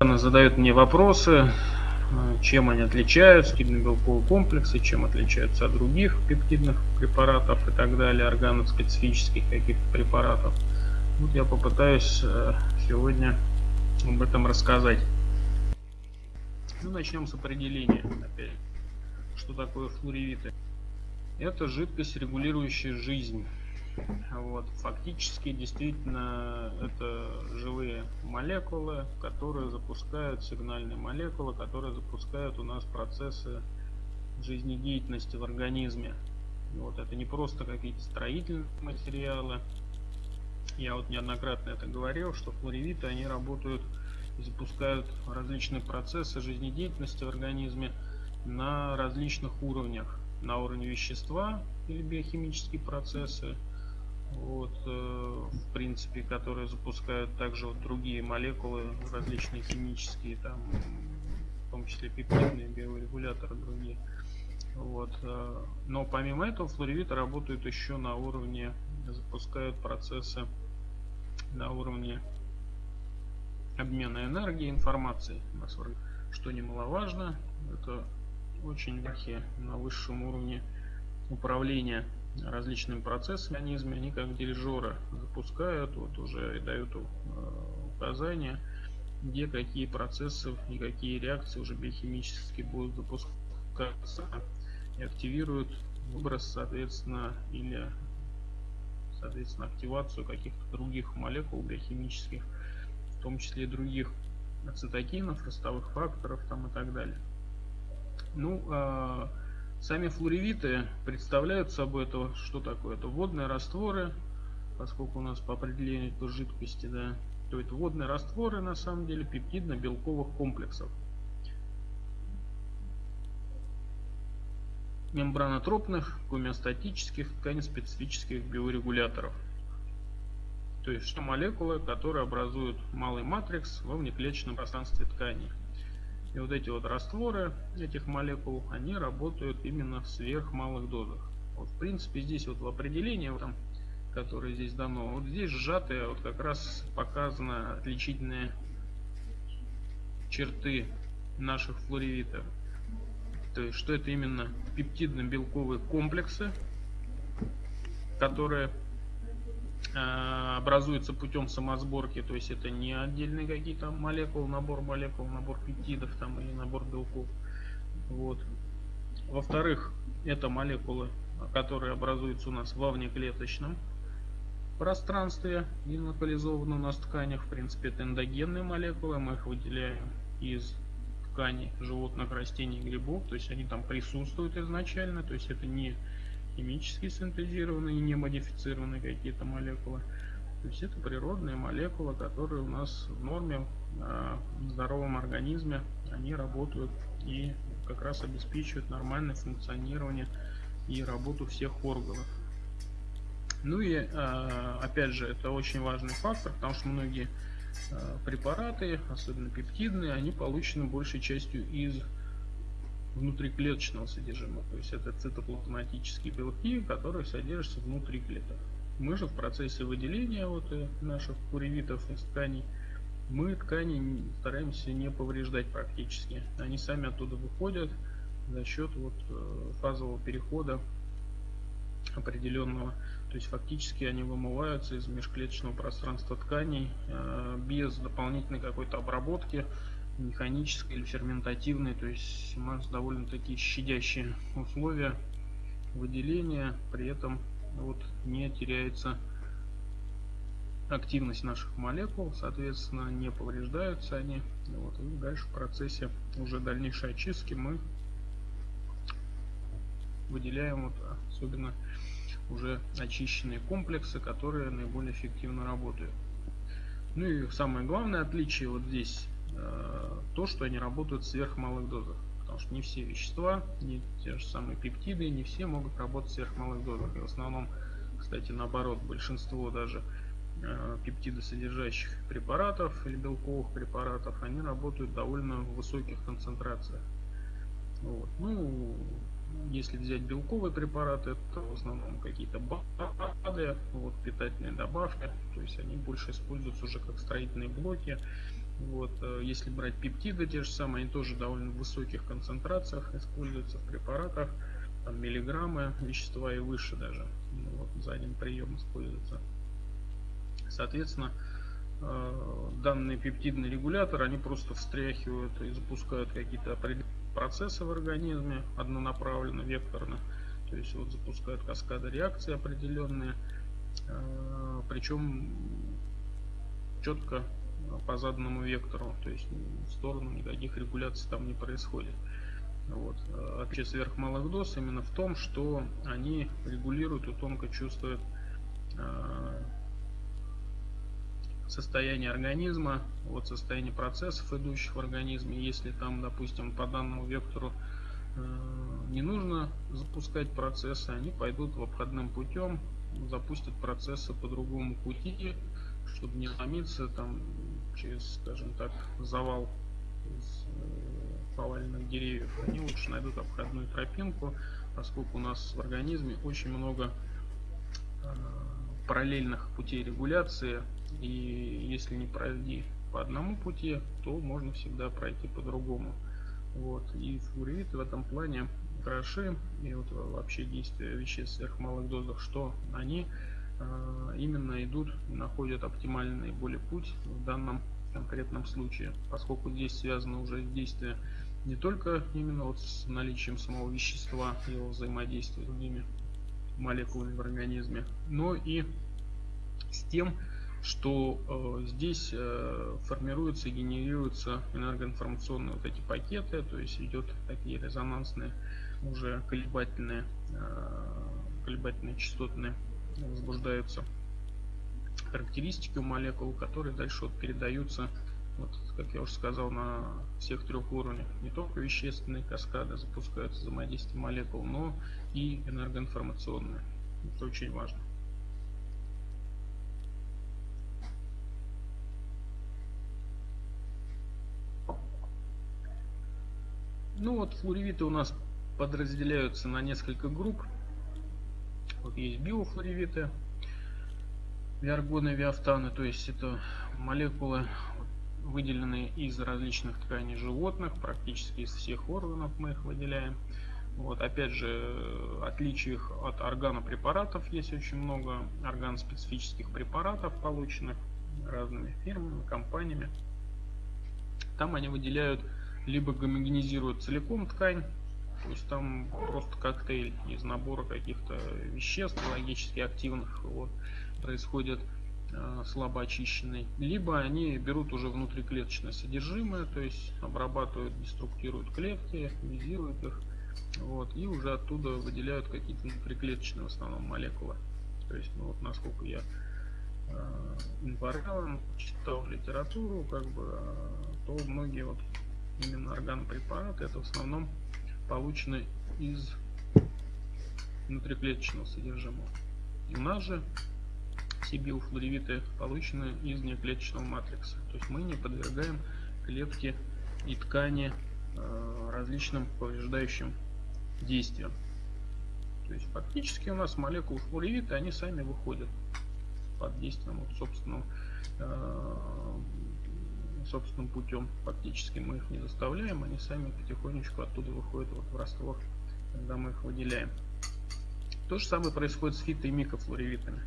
задают мне вопросы, э, чем они отличаются, пептидно-белковые комплексы, чем отличаются от других пептидных препаратов и так далее, органоспецифических каких-то препаратов. Вот я попытаюсь э, сегодня об этом рассказать. Ну, начнем с определения. Опять. Что такое флоревиты? Это жидкость, регулирующая жизнь. Вот. Фактически, действительно, это живые молекулы, которые запускают, сигнальные молекулы, которые запускают у нас процессы жизнедеятельности в организме. Вот. Это не просто какие-то строительные материалы. Я вот неоднократно это говорил, что флоревиты, они работают запускают различные процессы жизнедеятельности в организме на различных уровнях. На уровне вещества или биохимические процессы, вот, э, в принципе, которые запускают также вот другие молекулы, различные химические, там, в том числе пептидные, биорегуляторы другие. Вот. Э, но помимо этого флоревиты работают еще на уровне, запускают процессы на уровне обмена энергии, информации, что немаловажно, это очень верхи на высшем уровне управления различными процессами организме, они как дирижеры запускают, вот уже и дают э, указания, где какие процессы и какие реакции уже биохимически будут запускаться и активируют выброс, соответственно, или соответственно активацию каких-то других молекул биохимических, в том числе других цитокинов, ростовых факторов там и так далее. Ну, э, Сами флоревиты представляют собой это, что такое? Это водные растворы, поскольку у нас по определению это жидкости, да, то это водные растворы на самом деле пептидно-белковых комплексов. мембранотропных, гомеостатических, тканеспецифических биорегуляторов. То есть что молекулы, которые образуют малый матрикс во внеклеточном пространстве ткани. И вот эти вот растворы этих молекул, они работают именно в сверхмалых дозах. Вот в принципе здесь вот в определении, там, которое здесь дано, вот здесь сжатые вот как раз показаны отличительные черты наших флоревитов. То есть что это именно пептидно-белковые комплексы, которые образуется путем самосборки, то есть это не отдельные какие-то молекулы, набор молекул, набор пептидов там или набор белков. Вот. Во-вторых, это молекулы, которые образуются у нас во внеклеточном пространстве и локализованы у нас в тканях. В принципе, это эндогенные молекулы, мы их выделяем из тканей животных, растений, грибов, то есть они там присутствуют изначально, то есть это не химически синтезированные, не модифицированные какие-то молекулы. То есть это природные молекулы, которые у нас в норме, а, в здоровом организме, они работают и как раз обеспечивают нормальное функционирование и работу всех органов. Ну и а, опять же, это очень важный фактор, потому что многие а, препараты, особенно пептидные, они получены большей частью из внутриклеточного содержимого. То есть это цитоплазматические белки, которые содержатся внутри клеток. Мы же в процессе выделения вот э, наших куревитов из тканей, мы ткани стараемся не повреждать практически. Они сами оттуда выходят за счет вот э, фазового перехода определенного. То есть фактически они вымываются из межклеточного пространства тканей э, без дополнительной какой-то обработки механической или ферментативной, то есть у нас довольно такие щадящие условия выделения, при этом вот не теряется активность наших молекул, соответственно не повреждаются они. Вот, и дальше в процессе уже дальнейшей очистки мы выделяем вот особенно уже очищенные комплексы, которые наиболее эффективно работают. Ну и самое главное отличие вот здесь то, что они работают в сверхмалых дозах. Потому что не все вещества, не те же самые пептиды, не все могут работать в сверхмалых дозах. И в основном, кстати, наоборот, большинство даже э, пептидосодержащих препаратов или белковых препаратов, они работают в довольно высоких концентрациях. Вот. Ну, если взять белковые препараты, это в основном какие-то БАДы, вот, питательные добавки, то есть они больше используются уже как строительные блоки. Вот, э, если брать пептиды те же самые, они тоже довольно в высоких концентрациях используются в препаратах, там миллиграммы вещества и выше даже, ну, вот, за один прием используется. Соответственно, э, данные пептидные регуляторы, они просто встряхивают и запускают какие-то процессы в организме однонаправленно, векторно. То есть вот запускают каскады реакции определенные, э, причем четко по заданному вектору, то есть в сторону никаких регуляций там не происходит. Вот. Отличие сверхмалых доз именно в том, что они регулируют и тонко чувствуют э, состояние организма, вот состояние процессов, идущих в организме. Если там, допустим, по данному вектору э, не нужно запускать процессы, они пойдут в обходным путем, запустят процессы по другому пути, чтобы не ломиться там через, скажем так, завал из э, поваленных деревьев. Они лучше найдут обходную тропинку, поскольку у нас в организме очень много э, параллельных путей регуляции и если не пройти по одному пути, то можно всегда пройти по другому. Вот. И флуориды в этом плане хороши, и вот вообще действия веществ в сверхмалых дозах, что они э, именно идут и находят оптимальный наиболее путь в данном конкретном случае, поскольку здесь связано уже действие не только именно вот с наличием самого вещества, его взаимодействия с другими молекулами в организме, но и с тем, что э, здесь э, формируются и генерируются энергоинформационные вот эти пакеты, то есть идет такие резонансные уже колебательные, э, колебательные частотные возбуждаются характеристики у молекул, которые дальше вот передаются, вот, как я уже сказал, на всех трех уровнях. Не только вещественные каскады запускаются взаимодействие молекул, но и энергоинформационные. Это очень важно. Ну вот флоревиты у нас подразделяются на несколько групп. Вот есть биофлоревиты, виаргоны, виафтаны, то есть это молекулы, выделенные из различных тканей животных, практически из всех органов мы их выделяем. Вот, опять же, отличий их от органопрепаратов есть очень много органоспецифических препаратов, полученных разными фирмами, компаниями. Там они выделяют либо гомогенизируют целиком ткань, то есть там просто коктейль из набора каких-то веществ логически активных вот, происходит э, слабо очищенный. Либо они берут уже внутриклеточное содержимое, то есть обрабатывают, деструктируют клетки, визируют их. Вот, и уже оттуда выделяют какие-то внутриклеточные в основном молекулы. То есть, ну вот насколько я э, информирован, читал литературу, как бы, э, то многие вот именно органопрепараты, это в основном получены из внутриклеточного содержимого. У нас же все получены из неклеточного матрикса. То есть мы не подвергаем клетки и ткани э, различным повреждающим действиям. То есть фактически у нас молекулы флоревита, они сами выходят под действием вот, собственного э, собственным путем фактически мы их не заставляем, они сами потихонечку оттуда выходят вот в раствор, когда мы их выделяем. То же самое происходит с фито- и микрофлоревитами.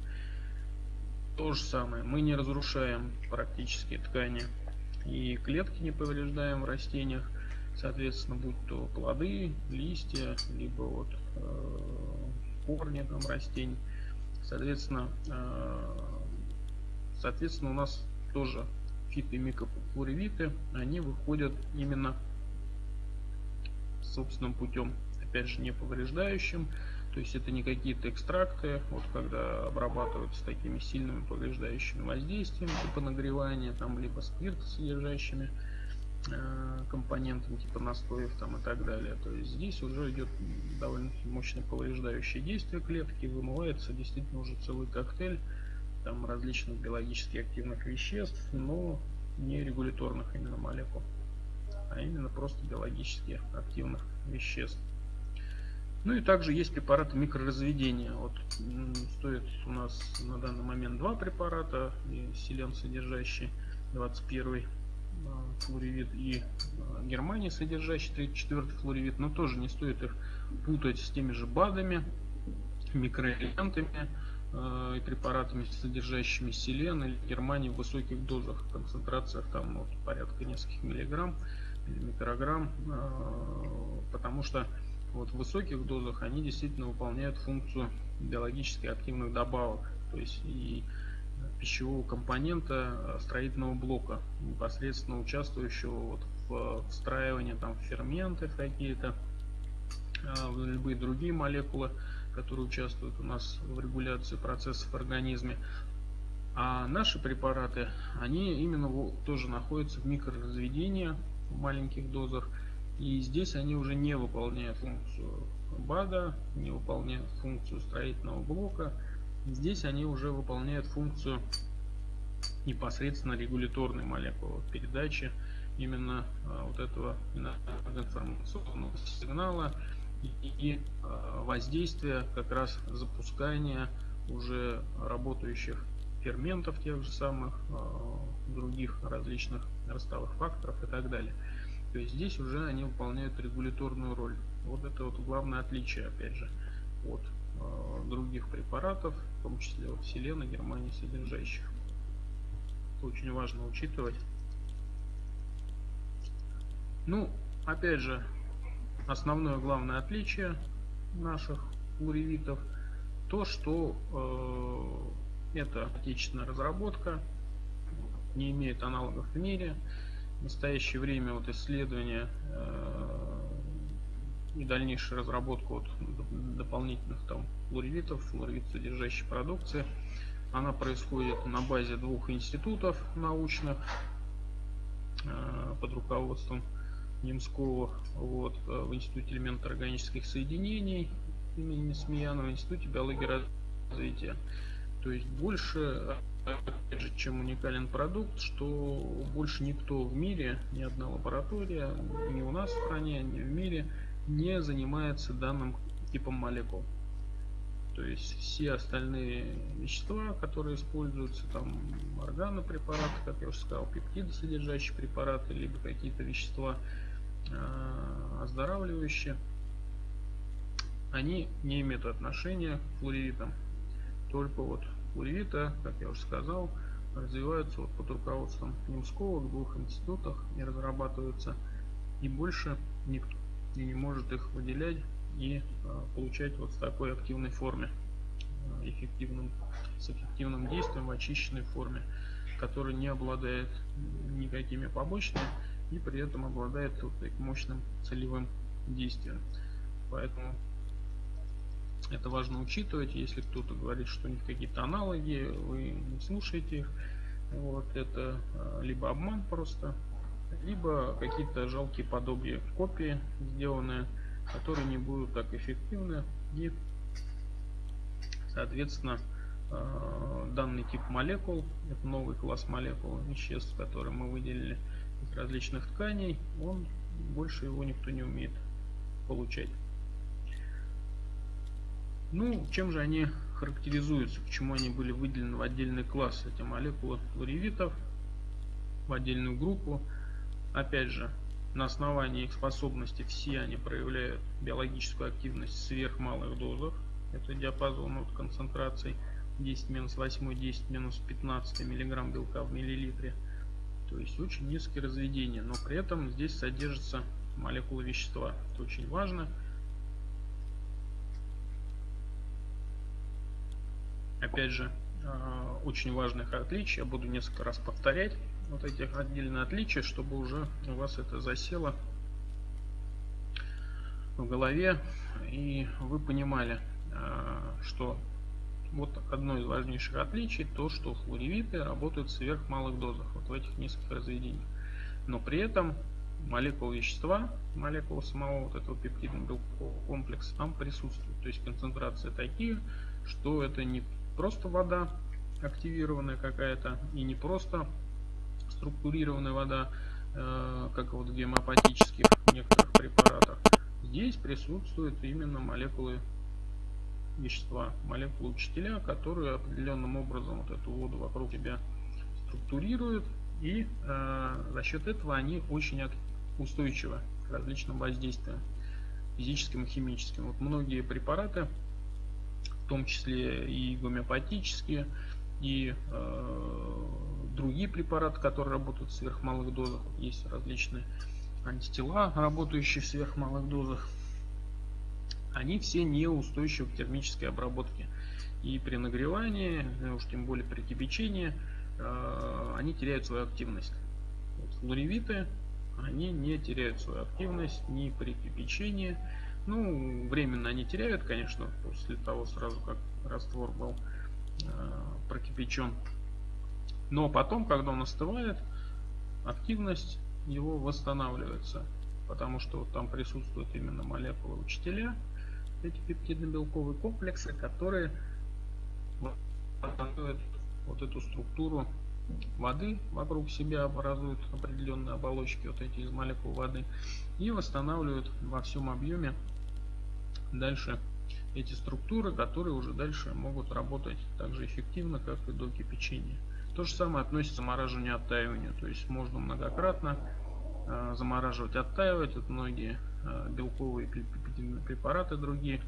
То же самое, мы не разрушаем практически ткани и клетки не повреждаем в растениях, соответственно, будь то плоды, листья, либо вот э, корни там растений. Соответственно, э, соответственно, у нас тоже фиты микрофлоревиты, они выходят именно собственным путем, опять же не повреждающим, то есть это не какие-то экстракты, вот когда обрабатываются такими сильными повреждающими воздействиями, типа нагревания, там, либо спиртосодержащими э, компонентами, типа настоев там и так далее. То есть здесь уже идет довольно мощное повреждающее действие клетки, вымывается действительно уже целый коктейль там различных биологически активных веществ, но не регуляторных именно молекул, а именно просто биологически активных веществ. Ну и также есть препараты микроразведения. Вот стоит у нас на данный момент два препарата, селен содержащий 21 а, флоревит и а, Германии содержащий 34 флоревит, но тоже не стоит их путать с теми же БАДами, микроэлементами и препаратами, содержащими селен или Германии в высоких дозах, концентрациях там ну, порядка нескольких миллиграмм или микрограмм, э, потому что вот в высоких дозах они действительно выполняют функцию биологически активных добавок, то есть и пищевого компонента строительного блока, непосредственно участвующего вот в встраивании там ферменты какие-то, в любые другие молекулы, которые участвуют у нас в регуляции процессов в организме. А наши препараты, они именно тоже находятся в микроразведении в маленьких дозах. И здесь они уже не выполняют функцию БАДа, не выполняют функцию строительного блока. Здесь они уже выполняют функцию непосредственно регуляторной молекулы передачи именно а, вот этого информационного сигнала и а, воздействие как раз запускания уже работающих ферментов тех же самых, а, других различных ростовых факторов и так далее. То есть здесь уже они выполняют регуляторную роль. Вот это вот главное отличие, опять же, от э, других препаратов, в том числе от селена, Германии содержащих. Это очень важно учитывать. Ну, опять же, основное главное отличие наших уревитов то, что э, это отечественная разработка, не имеет аналогов в мире. В настоящее время вот исследования э, и дальнейшая разработка вот дополнительных там флоревитов, флоревит содержащей продукции, она происходит на базе двух институтов научных э, под руководством Немского вот, э, в Институте элементов органических соединений имени Смеянова, в Институте биологии развития. То есть больше, опять же, чем уникален продукт, что больше никто в мире, ни одна лаборатория, ни у нас в стране, ни в мире не занимается данным типом молекул. То есть все остальные вещества, которые используются, там органопрепараты, как я уже сказал, пептиды содержащие препараты, либо какие-то вещества оздоравливающие, они не имеют отношения к флоревитам. Только вот флоревита, как я уже сказал, развиваются вот под руководством Немского в двух институтах и разрабатываются. И больше никто не может их выделять и а, получать вот в такой активной форме, а, эффективным, с эффективным действием в очищенной форме, который не обладает никакими побочными и при этом обладает вот мощным целевым действием. Поэтому это важно учитывать. Если кто-то говорит, что у них какие-то аналоги, вы не слушаете их. Вот это а, либо обман просто, либо какие-то жалкие подобия копии, сделанные, которые не будут так эффективны и соответственно э, данный тип молекул, это новый класс молекул, веществ, которые мы выделили из различных тканей, он больше его никто не умеет получать. Ну, чем же они характеризуются, почему они были выделены в отдельный класс, эти молекулы флоревитов, в отдельную группу. Опять же, на основании их способностей все они проявляют биологическую активность в сверхмалых дозах. Это диапазон от концентраций 10 минус 8, 10 минус 15 миллиграмм белка в миллилитре. То есть очень низкие разведения, но при этом здесь содержится молекула вещества. Это очень важно. Опять же, а, очень важных отличий, я буду несколько раз повторять вот этих отдельные отличия, чтобы уже у вас это засело в голове и вы понимали, а, что вот одно из важнейших отличий то, что флоревиты работают в сверхмалых дозах, вот в этих низких разведениях. Но при этом молекулы вещества, молекулы самого вот этого пептидного белкового комплекса там присутствуют. То есть концентрации такие, что это не просто вода активированная какая-то и не просто структурированная вода, э, как вот в гемопатических некоторых препаратах. Здесь присутствуют именно молекулы вещества, молекулы учителя, которые определенным образом вот эту воду вокруг себя структурируют, и э, за счет этого они очень устойчивы к различным воздействиям физическим и химическим. Вот многие препараты, в том числе и гомеопатические, и э, другие препараты, которые работают в сверхмалых дозах, есть различные антитела, работающие в сверхмалых дозах, они все неустойчивы к термической обработке. И при нагревании, уж тем более при кипячении, э, они теряют свою активность. Вот флоревиты, они не теряют свою активность ни при кипячении. Ну, временно они теряют, конечно, после того сразу, как раствор был э, прокипячен. Но потом, когда он остывает, активность его восстанавливается. Потому что там присутствуют именно молекулы учителя, эти пептидно-белковые комплексы, которые восстанавливают вот эту структуру воды вокруг себя, образуют определенные оболочки, вот эти из молекул воды, и восстанавливают во всем объеме дальше эти структуры, которые уже дальше могут работать так же эффективно, как и до кипячения. То же самое относится к замораживанию оттаиванию, то есть можно многократно э, замораживать, оттаивать. Вот многие э, препараты другие,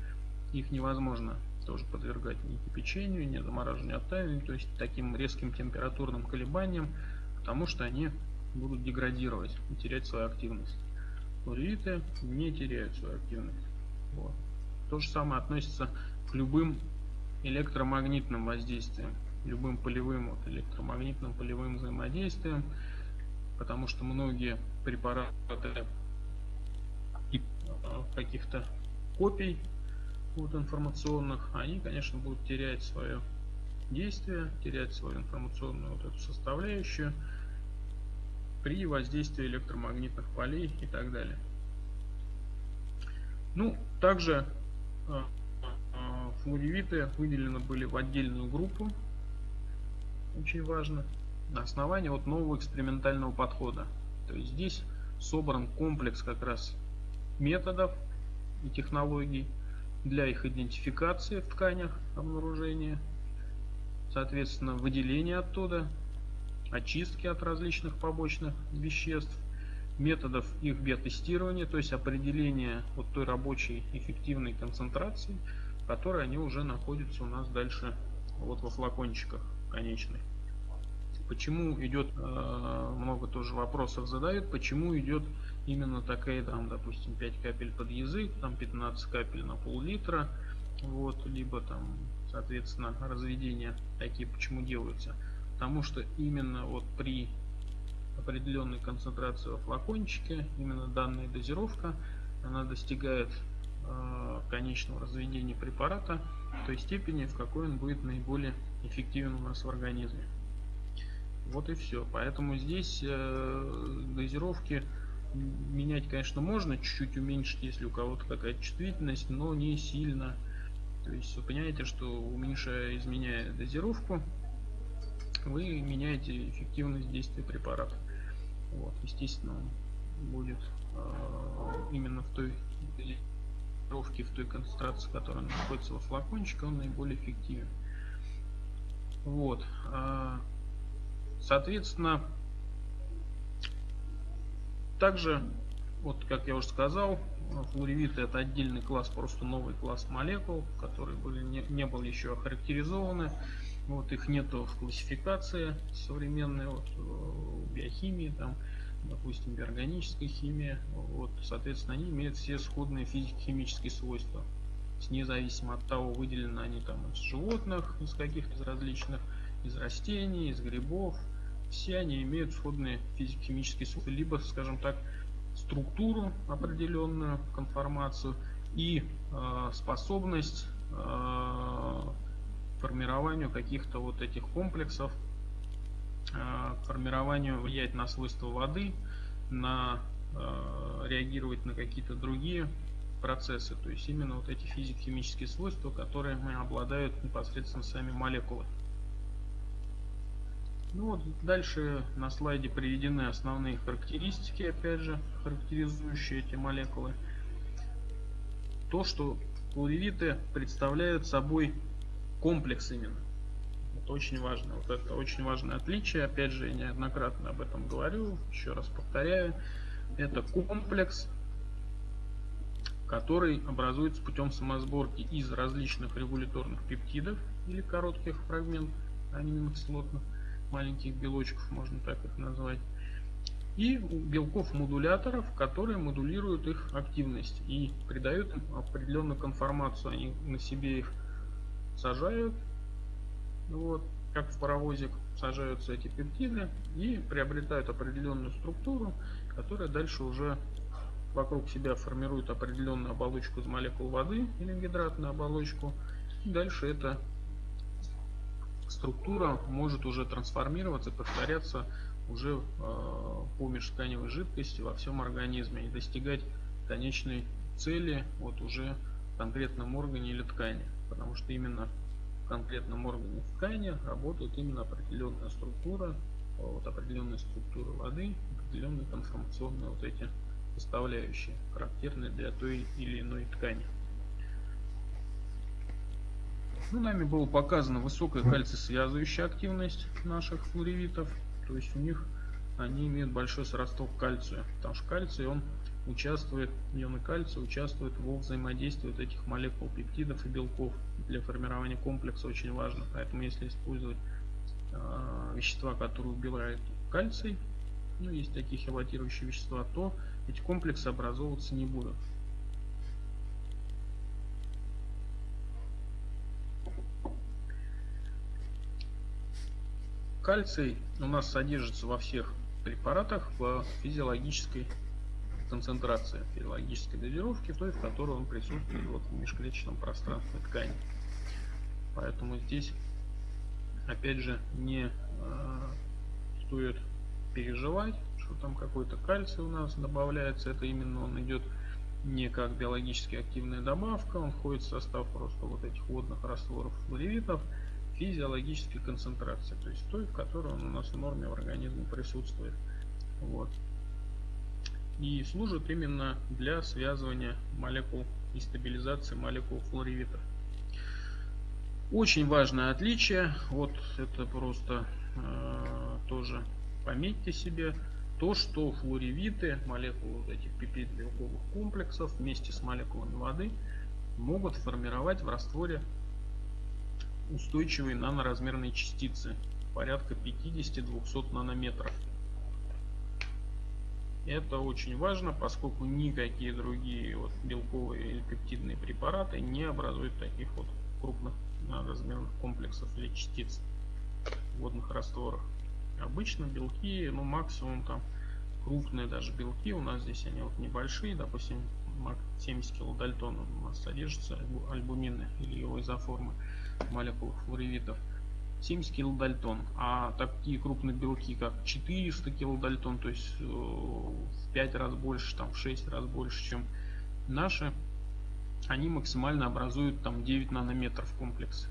их невозможно тоже подвергать ни кипячению, ни замораживанию, оттаиванию, то есть таким резким температурным колебаниям, потому что они будут деградировать и терять свою активность. Флоревиты не теряют свою активность. Вот. То же самое относится к любым электромагнитным воздействиям, любым полевым вот, электромагнитным полевым взаимодействием, потому что многие препараты каких-то копий вот, информационных, они, конечно, будут терять свое действие, терять свою информационную вот эту составляющую при воздействии электромагнитных полей и так далее. Ну, также э, флоревиты выделены были в отдельную группу, очень важно, на основании вот нового экспериментального подхода. То есть здесь собран комплекс как раз методов и технологий для их идентификации в тканях обнаружения, соответственно выделения оттуда, очистки от различных побочных веществ, методов их биотестирования, то есть определения вот той рабочей эффективной концентрации, в которой они уже находятся у нас дальше вот во флакончиках конечных. Почему идет, э, много тоже вопросов задают, почему идет именно такая, там, допустим, 5 капель под язык, там 15 капель на пол-литра, вот, либо там, соответственно, разведения такие почему делаются. Потому что именно вот при определенной концентрации во флакончике, именно данная дозировка, она достигает э, конечного разведения препарата той степени, в какой он будет наиболее эффективен у нас в организме. Вот и все. Поэтому здесь э, дозировки менять, конечно, можно, чуть-чуть уменьшить, если у кого-то какая-то чувствительность, но не сильно. То есть вы понимаете, что уменьшая, изменяя дозировку, вы меняете эффективность действия препарата. Вот, естественно, он будет э, именно в той дозировке, в той концентрации, которая находится во флакончике, он наиболее эффективен. Вот. Э, Соответственно, также, вот как я уже сказал, флоревиты это отдельный класс, просто новый класс молекул, которые были, не, не были еще охарактеризованы. Вот их нету в классификации современной вот, в биохимии, там, допустим, биорганической химии. Вот, соответственно, они имеют все сходные физико-химические свойства. Независимо от того, выделены они там из животных, из каких-то различных из растений, из грибов. Все они имеют сходные физико-химические свойства, либо, скажем так, структуру определенную, конформацию и э, способность э, формированию каких-то вот этих комплексов, э, формированию влиять на свойства воды, на э, реагировать на какие-то другие процессы. То есть именно вот эти физико-химические свойства, которые обладают непосредственно сами молекулы. Ну вот дальше на слайде приведены основные характеристики, опять же, характеризующие эти молекулы. то, что флоревиты представляют собой комплекс именно. Это очень важно. Вот это очень важное отличие. Опять же, я неоднократно об этом говорю. Еще раз повторяю. Это комплекс, который образуется путем самосборки из различных регуляторных пептидов или коротких фрагментов аминокислотных, маленьких белочков, можно так их назвать, и белков-модуляторов, которые модулируют их активность и придают им определенную конформацию. Они на себе их сажают, вот, как в паровозик сажаются эти пептиды и приобретают определенную структуру, которая дальше уже вокруг себя формирует определенную оболочку из молекул воды или гидратную оболочку. И дальше эта структура может уже трансформироваться, повторяться уже э, по межтканевой жидкости во всем организме и достигать конечной цели вот уже в конкретном органе или ткани. Потому что именно в конкретном органе ткани работает именно определенная структура, вот определенная структура воды, определенные конформационные вот эти составляющие, характерные для той или иной ткани. Ну, нами было показана высокая кальций-связывающая активность наших флоревитов. То есть у них они имеют большой сродство к кальцию. Потому что кальций он участвует, ионы кальция участвуют во взаимодействии вот этих молекул пептидов и белков. Для формирования комплекса очень важно. Поэтому если использовать э, вещества, которые убирают кальций, ну, есть такие хелатирующие вещества, то эти комплексы образовываться не будут. Кальций у нас содержится во всех препаратах в физиологической концентрации, физиологической дозировке, той, в которой он присутствует вот в межклеточном пространстве ткани. Поэтому здесь, опять же, не э, стоит переживать, что там какой-то кальций у нас добавляется. Это именно он идет не как биологически активная добавка, он входит в состав просто вот этих водных растворов флоревитов физиологической концентрации, то есть той, в которой он у нас в норме в организме присутствует. Вот. И служит именно для связывания молекул и стабилизации молекул флоревитов. Очень важное отличие, вот это просто э, тоже пометьте себе, то, что флоревиты, молекулы этих пипид белковых комплексов вместе с молекулами воды могут формировать в растворе устойчивые наноразмерные частицы порядка 50-200 нанометров. Это очень важно, поскольку никакие другие вот белковые или пептидные препараты не образуют таких вот крупных размерных комплексов или частиц в водных растворах. Обычно белки, ну максимум там крупные даже белки, у нас здесь они вот небольшие, допустим 70 килодальтон у нас содержится альбумины или его изоформы молекул флоревитов. 70 килодальтон. А такие крупные белки, как 400 килодальтон, то есть э, в 5 раз больше, там в 6 раз больше, чем наши, они максимально образуют там 9 нанометров комплекс.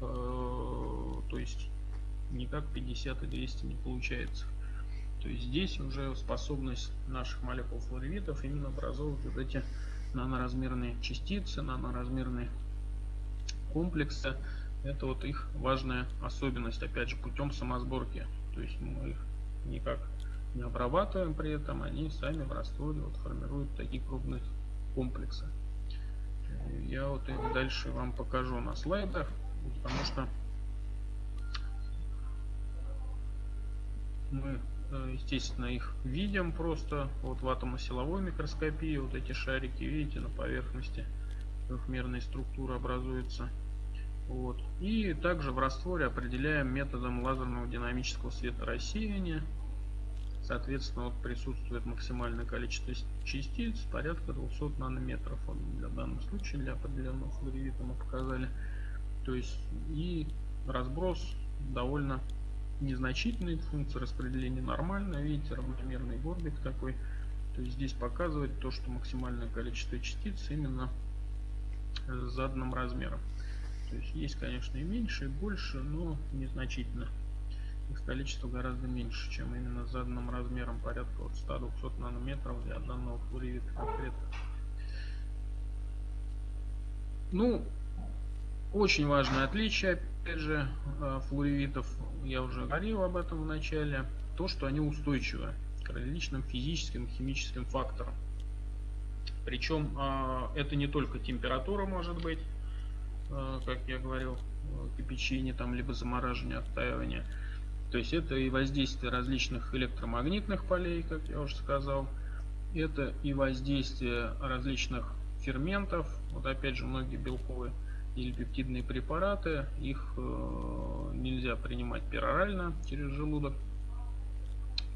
Э, то есть никак 50 и 200 не получается. То есть здесь уже способность наших молекул флоревитов именно образовывать вот эти наноразмерные частицы, наноразмерные комплексы. Это вот их важная особенность, опять же, путем самосборки. То есть мы их никак не обрабатываем при этом, они сами в растворе вот формируют такие крупные комплексы. Я вот их дальше вам покажу на слайдах, потому что мы Э, естественно, их видим просто вот в атомосиловой микроскопии. Вот эти шарики, видите, на поверхности трехмерной структуры образуются. Вот. И также в растворе определяем методом лазерного динамического светорассеяния. Соответственно, вот присутствует максимальное количество частиц, порядка 200 нанометров. Вот для данного случая, для определенного флоревита мы показали. То есть и разброс довольно незначительные функции распределения нормальная, видите, равномерный горбик такой. То есть здесь показывает то, что максимальное количество частиц именно заданным размером. То есть есть, конечно, и меньше, и больше, но незначительно. Их количество гораздо меньше, чем именно заданным размером, порядка от 100-200 нанометров для данного флоревита конкретно. Ну, очень важное отличие, опять же, э, флоревитов, я уже говорил об этом в начале, то, что они устойчивы к различным физическим и химическим факторам. Причем а, это не только температура может быть, а, как я говорил, кипячение, там, либо замораживание, оттаивание. То есть это и воздействие различных электромагнитных полей, как я уже сказал. Это и воздействие различных ферментов. Вот опять же многие белковые или пептидные препараты, их э, нельзя принимать перорально через желудок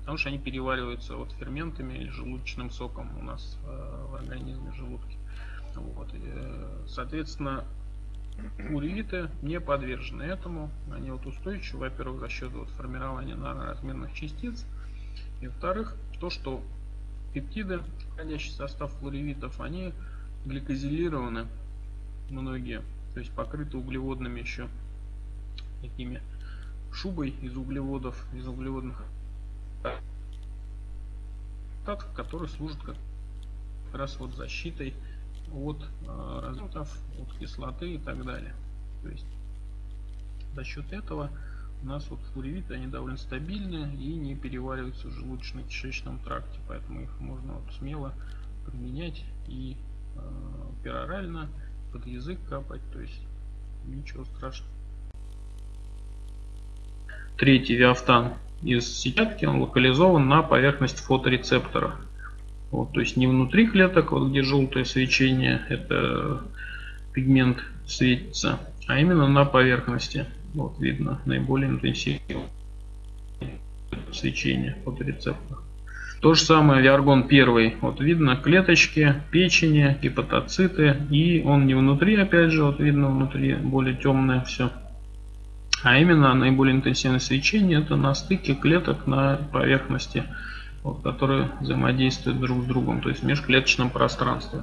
потому что они перевариваются вот ферментами или желудочным соком у нас э, в организме желудки. Вот. И, э, соответственно, уревиты не подвержены этому. Они вот устойчивы, во-первых, за счет вот формирования наноразмерных частиц. И во-вторых, то, что пептиды, входящие в состав флоревитов, они гликозилированы многие, то есть покрыты углеводными еще такими шубой из углеводов, из углеводных штатов, который служит как раз вот защитой от э, разрядов, от кислоты и так далее. То есть за счет этого у нас вот флоревиты, они довольно стабильны и не перевариваются в желудочно-кишечном тракте, поэтому их можно вот смело применять и э, перорально под язык капать, то есть ничего страшного. Третий виафтан из сетчатки, он локализован на поверхность фоторецептора. Вот, то есть не внутри клеток, вот где желтое свечение, это пигмент светится, а именно на поверхности. Вот видно наиболее интенсивное свечение фоторецептора. То же самое виаргон первый. Вот видно клеточки, печени, гепатоциты. И он не внутри, опять же, вот видно внутри более темное все. А именно наиболее интенсивное свечение это на стыке клеток на поверхности, вот, которые взаимодействуют друг с другом, то есть в межклеточном пространстве.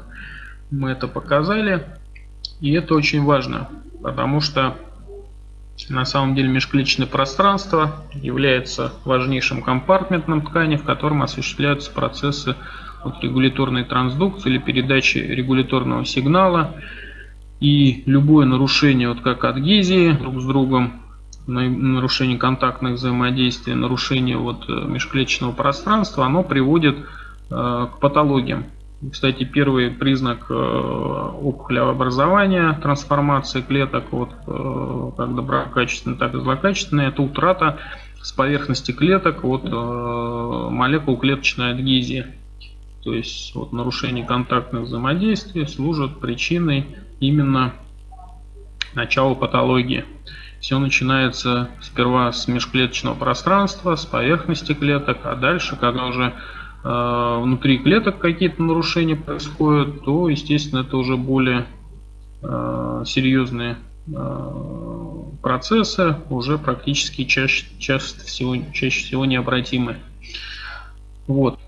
Мы это показали. И это очень важно, потому что на самом деле межклеточное пространство является важнейшим компартментом ткани, в котором осуществляются процессы вот, регуляторной трансдукции или передачи регуляторного сигнала. И любое нарушение, вот как адгезии друг с другом, нарушение контактных взаимодействий, нарушение вот э, межклеточного пространства, оно приводит э, к патологиям. Кстати, первый признак э, опухолеобразования, трансформации клеток, вот, как доброкачественные, так и злокачественные, это утрата с поверхности клеток вот, молекул клеточной адгезии. То есть вот, нарушение контактных взаимодействий служит причиной именно начала патологии. Все начинается сперва с межклеточного пространства, с поверхности клеток, а дальше, когда уже э, внутри клеток какие-то нарушения происходят, то, естественно, это уже более э, серьезные э, процессы, уже практически чаще, чаще, всего, чаще всего необратимы. Вот.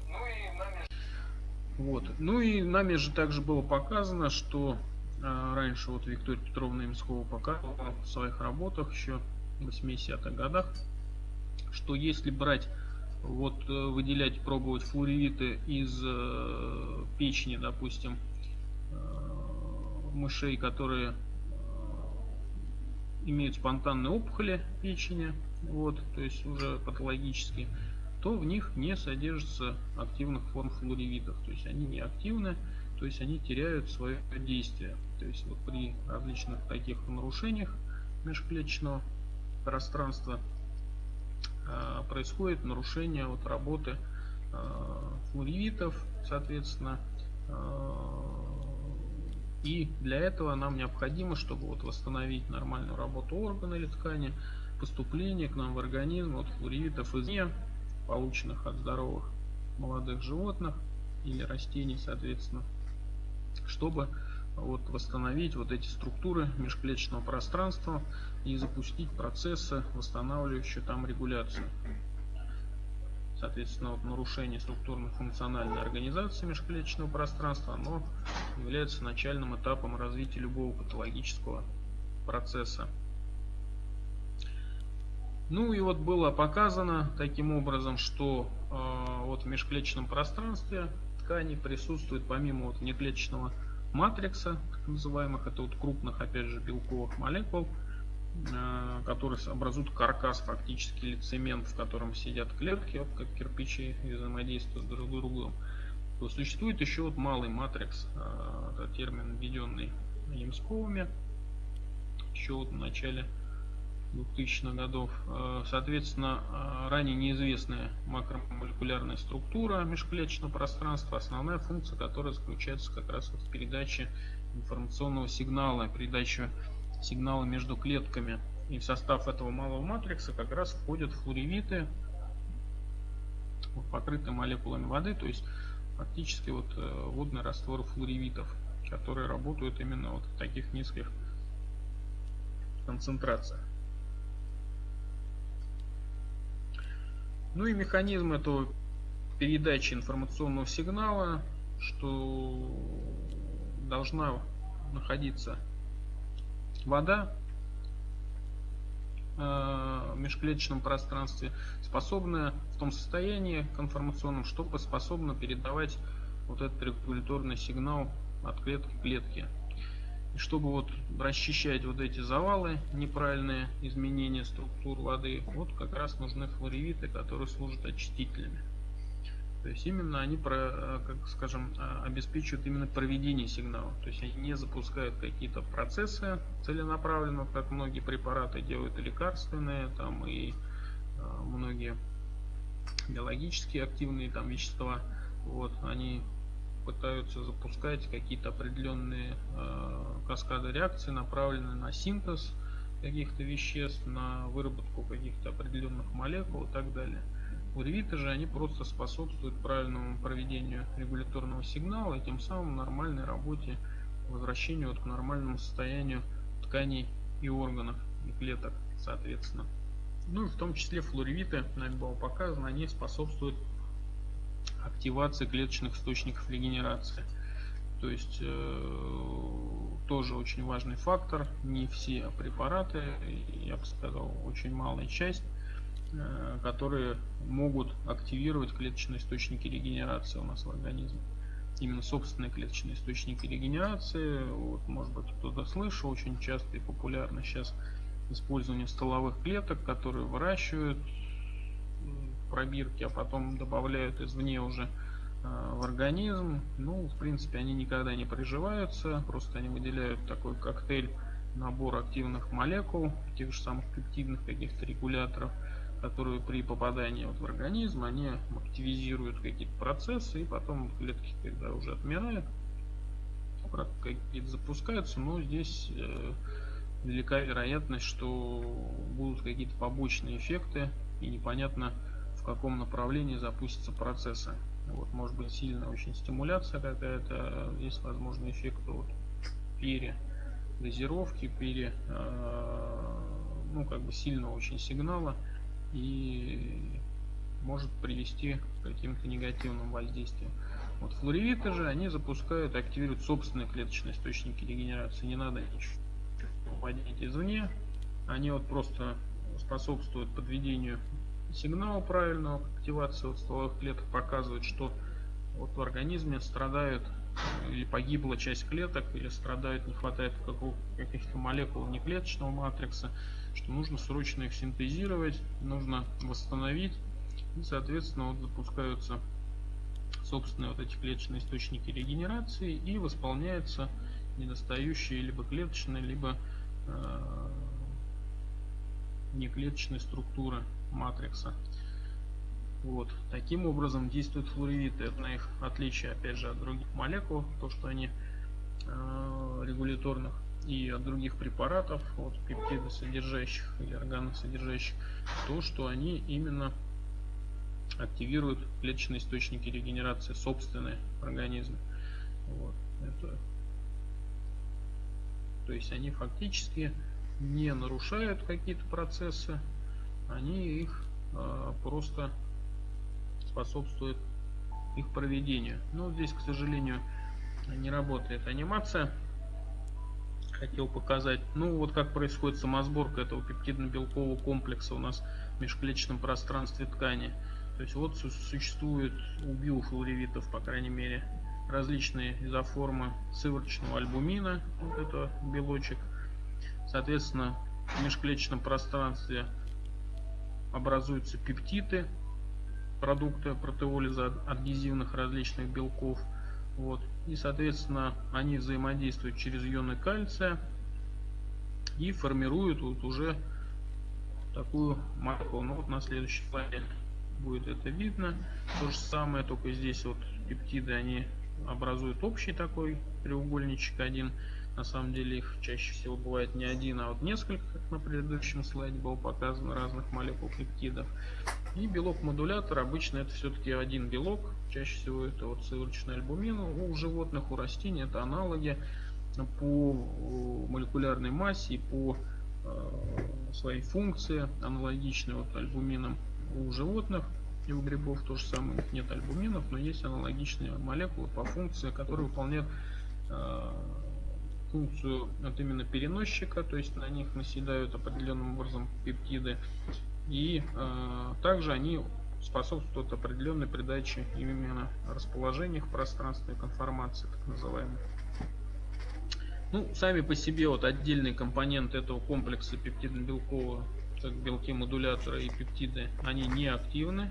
Вот. Ну и нами же также было показано, что раньше вот Виктория Петровна Имскова показывала в своих работах еще в 80-х годах, что если брать, вот э, выделять, пробовать флоревиты из э, печени, допустим, э, мышей, которые имеют спонтанные опухоли печени, вот, то есть уже патологические, то в них не содержится активных форм флоревитов, то есть они не активны, то есть они теряют свое действие. То есть вот при различных таких нарушениях межклеточного пространства э, происходит нарушение вот работы э, флоревитов, соответственно. Э, и для этого нам необходимо, чтобы вот восстановить нормальную работу органа или ткани, поступление к нам в организм от флоревитов извне, полученных от здоровых молодых животных или растений, соответственно чтобы вот восстановить вот эти структуры межклеточного пространства и запустить процессы, восстанавливающие там регуляцию. Соответственно, вот нарушение структурно-функциональной организации межклеточного пространства, оно является начальным этапом развития любого патологического процесса. Ну и вот было показано таким образом, что э, вот в межклеточном пространстве ткани присутствует помимо вот внеклеточного матрикса, так называемых, это вот крупных, опять же, белковых молекул, э, которые образуют каркас фактически или в котором сидят клетки, вот как кирпичи взаимодействуют друг с другом. То существует еще вот малый матрикс, э, это термин, введенный Ямсковыми, еще вот в начале 2000-х годов. Э, соответственно, э, ранее неизвестная макромолекулярная структура межклеточного пространства, основная функция которой заключается как раз в передаче информационного сигнала, передаче сигнала между клетками. И в состав этого малого матрикса как раз входят флоревиты, покрытые молекулами воды, то есть фактически вот э, водный раствор флоревитов, которые работают именно вот в таких низких концентрациях. Ну и механизм этого передачи информационного сигнала, что должна находиться вода э, в межклеточном пространстве, способная в том состоянии к информационному, чтобы способна передавать вот этот регуляторный сигнал от клетки к клетке. И чтобы вот расчищать вот эти завалы, неправильные изменения структур воды, вот как раз нужны флоревиты, которые служат очистителями. То есть именно они, про, как скажем, обеспечивают именно проведение сигнала. То есть они не запускают какие-то процессы целенаправленно, как многие препараты делают и лекарственные, там и а, многие биологически активные там вещества. Вот, они пытаются запускать какие-то определенные э, каскады реакций, направленные на синтез каких-то веществ, на выработку каких-то определенных молекул и так далее. Уревиты же они просто способствуют правильному проведению регуляторного сигнала и тем самым нормальной работе, возвращению вот к нормальному состоянию тканей и органов и клеток соответственно. Ну и в том числе флоревиты, нами было показано, они способствуют активации клеточных источников регенерации. То есть э, тоже очень важный фактор. Не все препараты, я бы сказал, очень малая часть, э, которые могут активировать клеточные источники регенерации у нас в организме. Именно собственные клеточные источники регенерации, вот, может быть кто-то слышал, очень часто и популярно сейчас использование столовых клеток, которые выращивают пробирки, а потом добавляют извне уже э, в организм. Ну, в принципе, они никогда не приживаются, просто они выделяют такой коктейль, набор активных молекул, тех же самых пептидных каких-то регуляторов, которые при попадании вот в организм, они активизируют какие-то процессы, и потом клетки, когда уже отмирают, какие-то запускаются, но здесь э, велика вероятность, что будут какие-то побочные эффекты, и непонятно, в каком направлении запустятся процессы. Вот, может быть сильная очень стимуляция какая-то, есть возможный эффект вот, передозировки, пере, э, ну как бы сильного очень сигнала и может привести к каким-то негативным воздействиям. Вот флоревиты же, они запускают, активируют собственные клеточные источники регенерации. Не надо ничего вводить извне. Они вот просто способствуют подведению сигнал правильного активации вот стволовых клеток показывает, что вот в организме страдают или погибла часть клеток, или страдает, не хватает каких-то молекул неклеточного матрикса, что нужно срочно их синтезировать, нужно восстановить, и, соответственно, вот запускаются собственные вот эти клеточные источники регенерации и восполняются недостающие либо клеточные, либо э, неклеточные структуры матрикса. Вот. Таким образом действуют флоревиты. Это на их отличие, опять же, от других молекул, то, что они э, регуляторных и от других препаратов, вот пептидосодержащих или органосодержащих, то, что они именно активируют клеточные источники регенерации собственные организмы. Вот. Это, то есть они фактически не нарушают какие-то процессы, они их э, просто способствуют их проведению. Но здесь, к сожалению, не работает анимация. Хотел показать, ну вот как происходит самосборка этого пептидно-белкового комплекса у нас в межклеточном пространстве ткани. То есть вот существует у биофлоревитов, по крайней мере, различные изоформы сывороточного альбумина, вот это белочек. Соответственно, в межклеточном пространстве образуются пептиды, продукты протеолиза адгезивных различных белков. Вот. И, соответственно, они взаимодействуют через ионы кальция и формируют вот уже такую молекулу. Ну вот на следующем слайде будет это видно. То же самое, только здесь вот пептиды, они образуют общий такой треугольничек один. На самом деле их чаще всего бывает не один, а вот несколько, как на предыдущем слайде было показано, разных молекул пептидов. И белок-модулятор обычно это все-таки один белок. Чаще всего это вот сывороточный альбумин. У животных, у растений это аналоги по молекулярной массе и по э, своей функции аналогичны вот альбуминам у животных и у грибов то же самое, нет альбуминов, но есть аналогичные молекулы по функции, которые выполняют э, функцию вот именно переносчика, то есть на них наседают определенным образом пептиды. И э, также они способствуют определенной передаче именно расположения в пространстве конформации, так называемой. Ну, сами по себе вот отдельные компоненты этого комплекса пептидно-белкового, как белки модулятора и пептиды, они не активны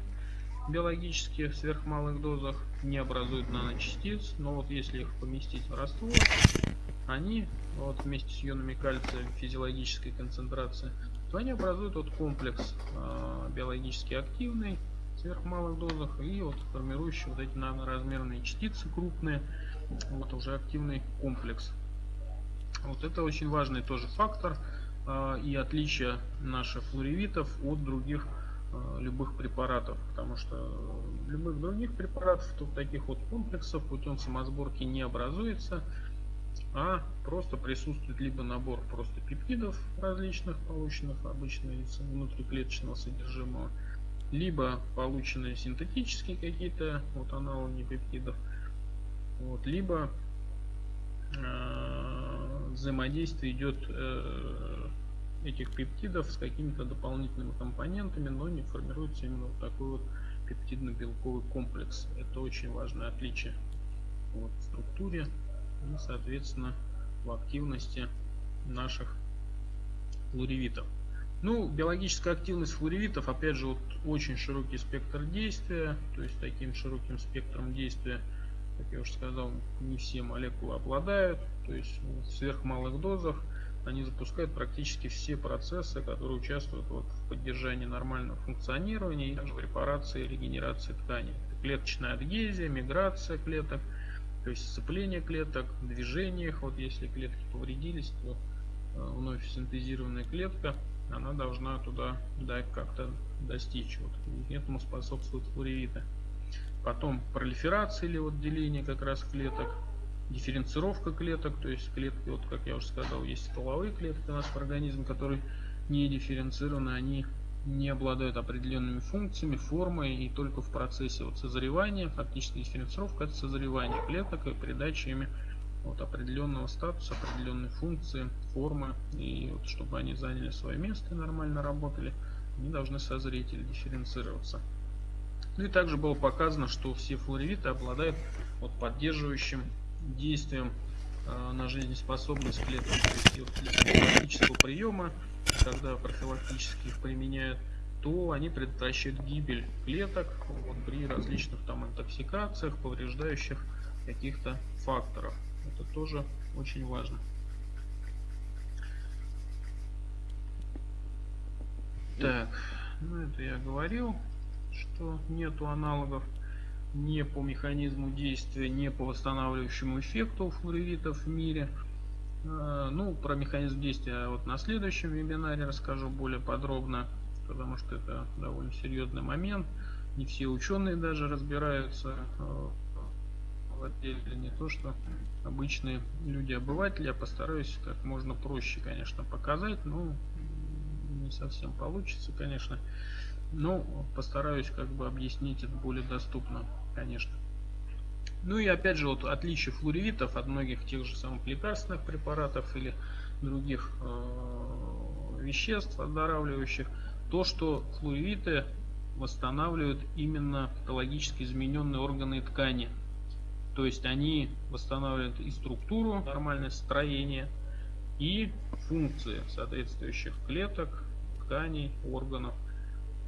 биологически в сверхмалых дозах, не образуют наночастиц, но вот если их поместить в раствор, они вот вместе с ионами кальция физиологической концентрации, то они образуют вот комплекс э, биологически активный в сверхмалых дозах и вот формирующий вот эти наноразмерные частицы крупные, вот уже активный комплекс. Вот это очень важный тоже фактор э, и отличие наших флоревитов от других э, любых препаратов, потому что любых других препаратов, то таких вот комплексов путем самосборки не образуется а просто присутствует либо набор просто пептидов различных, полученных обычно из внутриклеточного содержимого, либо полученные синтетические какие-то вот аналоги пептидов, вот, либо э, взаимодействие идет э, этих пептидов с какими-то дополнительными компонентами, но не формируется именно вот такой вот пептидно-белковый комплекс. Это очень важное отличие вот, в структуре и, соответственно, в активности наших флоревитов. Ну, биологическая активность флоревитов, опять же, вот очень широкий спектр действия, то есть таким широким спектром действия, как я уже сказал, не все молекулы обладают, то есть в сверхмалых дозах они запускают практически все процессы, которые участвуют вот в поддержании нормального функционирования и также в репарации и регенерации тканей. Клеточная адгезия, миграция клеток – то есть сцепление клеток, движениях, вот если клетки повредились, то э, вновь синтезированная клетка, она должна туда да, как-то достичь. Вот. Этому способствует флоревиты. Потом пролиферация или вот деление как раз клеток, дифференцировка клеток, то есть клетки, вот как я уже сказал, есть стволовые клетки у нас в организме, которые не дифференцированы, они не обладают определенными функциями, формой и только в процессе вот созревания, фактически дифференцировка это созревание клеток и передача ими вот определенного статуса, определенной функции, формы и вот, чтобы они заняли свое место и нормально работали, они должны созреть или дифференцироваться. Ну и также было показано, что все флоревиты обладают вот поддерживающим действием э, на жизнеспособность клеток, вот, приема когда профилактически их применяют, то они предотвращают гибель клеток вот, при различных там интоксикациях, повреждающих каких-то факторов. Это тоже очень важно. Так, ну это я говорил, что нету аналогов не по механизму действия, не по восстанавливающему эффекту флоревитов в мире. Э, ну, про механизм действия вот на следующем вебинаре расскажу более подробно, потому что это довольно серьезный момент. Не все ученые даже разбираются э, в отделе, не то что обычные люди-обыватели. Я постараюсь как можно проще, конечно, показать, но не совсем получится, конечно. Но постараюсь как бы объяснить это более доступно, конечно. Ну и опять же, вот отличие флоревитов от многих тех же самых лекарственных препаратов или других э, веществ оздоравливающих, то, что флуоревиты восстанавливают именно патологически измененные органы и ткани. То есть они восстанавливают и структуру, нормальное строение, и функции соответствующих клеток, тканей, органов.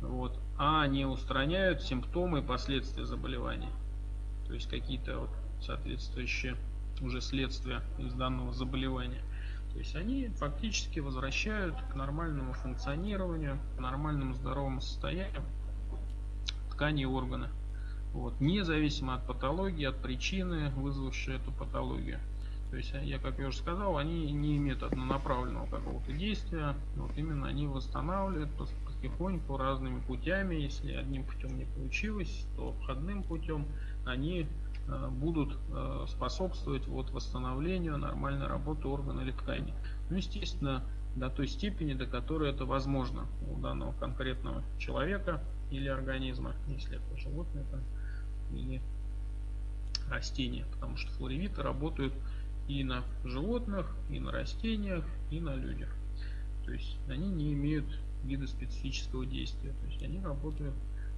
Вот. А не устраняют симптомы и последствия заболевания. То есть какие-то вот соответствующие уже следствия из данного заболевания. То есть они фактически возвращают к нормальному функционированию, к нормальному здоровому состоянию ткани и органы. Вот, независимо от патологии, от причины, вызвавшей эту патологию. То есть, я, как я уже сказал, они не имеют однонаправленного какого-то действия. Вот именно они восстанавливают потихоньку разными путями. Если одним путем не получилось, то обходным путем они э, будут э, способствовать вот восстановлению нормальной работы органа или ткани. Ну, естественно, до той степени, до которой это возможно у данного конкретного человека или организма, если это животное там, или растения, потому что флоревиты работают и на животных, и на растениях, и на людях. То есть они не имеют вида специфического действия, то есть они работают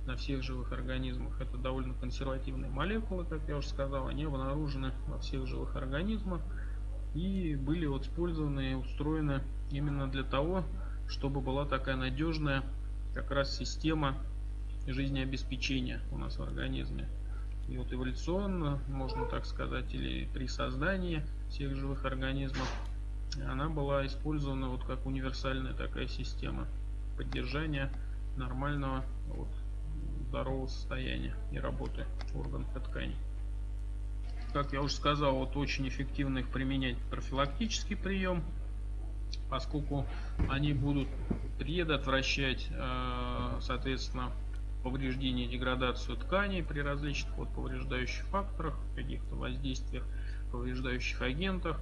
на всех живых организмах. Это довольно консервативные молекулы, как я уже сказал, они обнаружены во всех живых организмах и были вот использованы и устроены именно для того, чтобы была такая надежная как раз система жизнеобеспечения у нас в организме. И вот эволюционно, можно так сказать, или при создании всех живых организмов, она была использована вот как универсальная такая система поддержания нормального вот, здорового состояния и работы органов и тканей. Как я уже сказал, вот очень эффективно их применять профилактический прием, поскольку они будут предотвращать, э, соответственно, повреждение, деградацию тканей при различных вот повреждающих факторах, каких-то воздействиях, повреждающих агентах,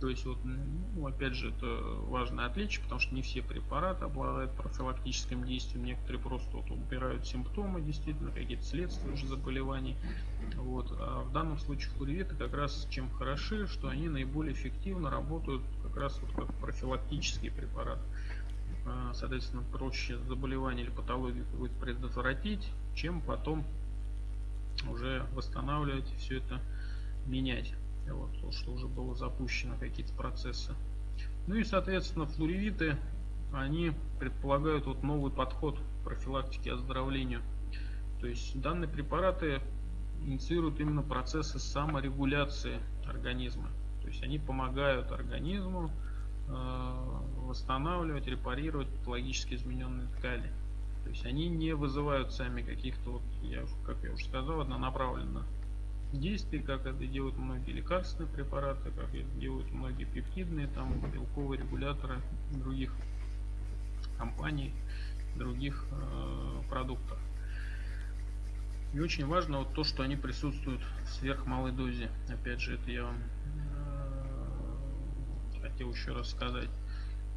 то есть, вот, ну, опять же, это важное отличие, потому что не все препараты обладают профилактическим действием, некоторые просто вот, убирают симптомы, действительно, какие-то следствия уже заболеваний. Вот. А в данном случае флоревиты как раз чем хороши, что они наиболее эффективно работают как раз вот как профилактический препарат. А, соответственно, проще заболевание или патологию будет предотвратить, чем потом уже восстанавливать все это менять вот, то, что уже было запущено какие-то процессы. Ну и, соответственно, флоревиты, они предполагают вот новый подход к профилактике оздоровлению. То есть данные препараты инициируют именно процессы саморегуляции организма. То есть они помогают организму э, восстанавливать, репарировать патологически измененные ткани. То есть они не вызывают сами каких-то, вот, я, как я уже сказал, однонаправленно действий, как это делают многие лекарственные препараты, как это делают многие пептидные, там, белковые регуляторы других компаний, других э, продуктов. И очень важно вот то, что они присутствуют в сверхмалой дозе. Опять же, это я вам э, хотел еще раз сказать.